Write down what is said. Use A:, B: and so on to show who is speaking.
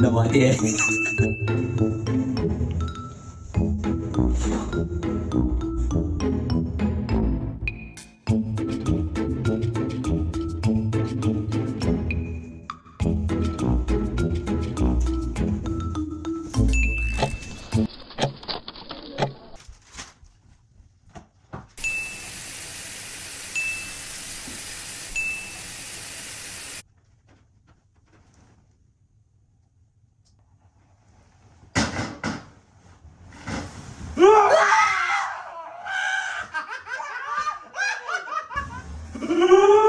A: No idea. ¡Ah!